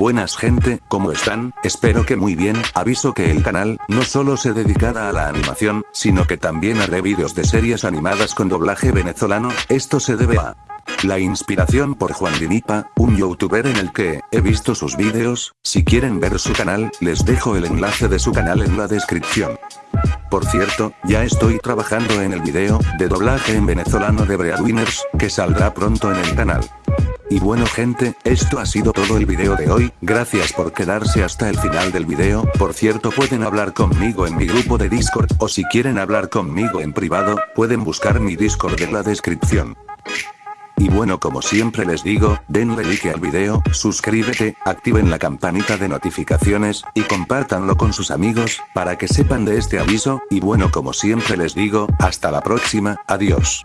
Buenas gente, ¿cómo están? Espero que muy bien, aviso que el canal, no solo se dedicará a la animación, sino que también haré vídeos de series animadas con doblaje venezolano, esto se debe a... La inspiración por Juan Dinipa, un youtuber en el que, he visto sus vídeos, si quieren ver su canal, les dejo el enlace de su canal en la descripción. Por cierto, ya estoy trabajando en el video, de doblaje en venezolano de Breadwinners, que saldrá pronto en el canal. Y bueno gente, esto ha sido todo el video de hoy, gracias por quedarse hasta el final del video, por cierto pueden hablar conmigo en mi grupo de Discord, o si quieren hablar conmigo en privado, pueden buscar mi Discord en la descripción. Y bueno como siempre les digo, denle like al video, suscríbete, activen la campanita de notificaciones, y compártanlo con sus amigos, para que sepan de este aviso, y bueno como siempre les digo, hasta la próxima, adiós.